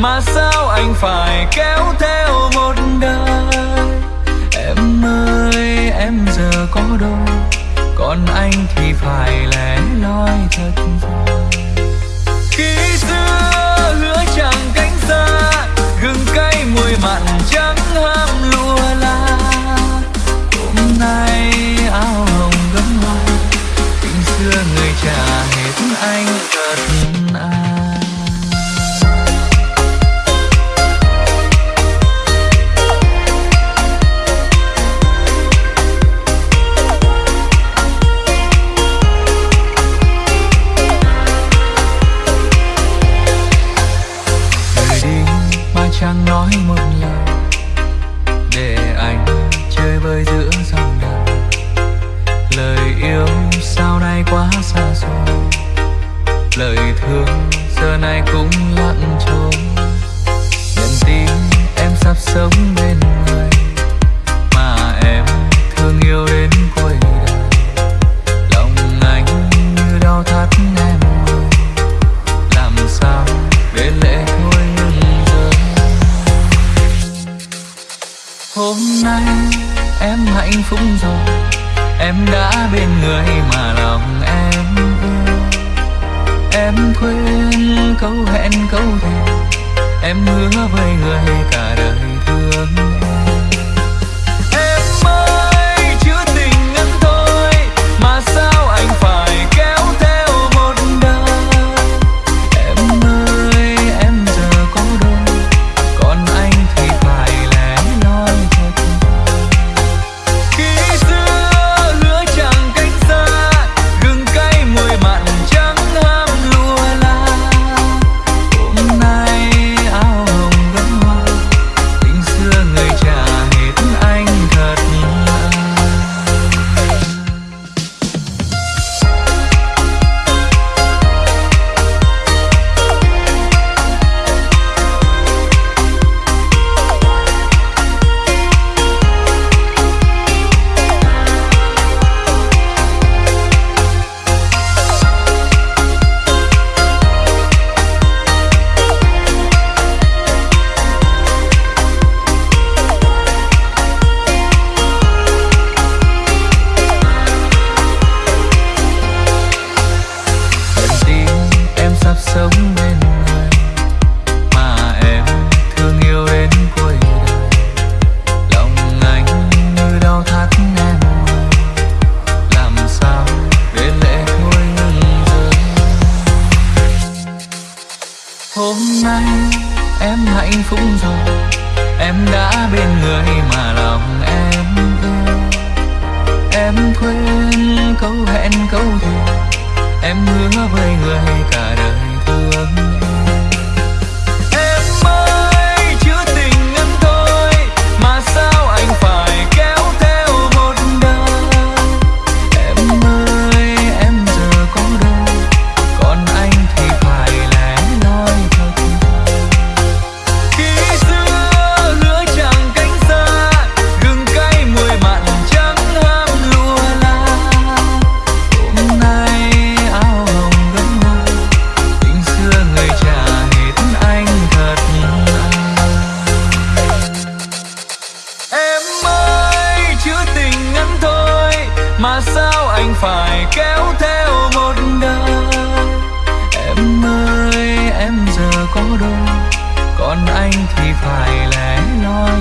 mà sao anh phải kéo theo một đời? Em ơi, em giờ có đâu còn anh thì phải lẻ loi thật vời. Khi xưa hứa chẳng cánh xa, gừng cay mùi mặn trắng ham lụa la hôm nay áo hồng gấm hoa, tình xưa người trả hết anh. lời thương, giờ này cũng lặng trôi nhận tin em sắp sống bên người, mà em thương yêu đến cuối đời. Lòng anh như đau thắt em ơi làm sao để lệ thôi ngừng rơi hôm nay em hạnh phúc rồi, em đã bên người mà lòng em quên câu hẹn câu thề em hứa với người cả đời thương. hạnh phúc rồi Em đã bên người mà lòng em yêu. Em quên câu hẹn, câu sao anh phải kéo theo một đời? Em ơi, em giờ có đâu Còn anh thì phải lẻ loi.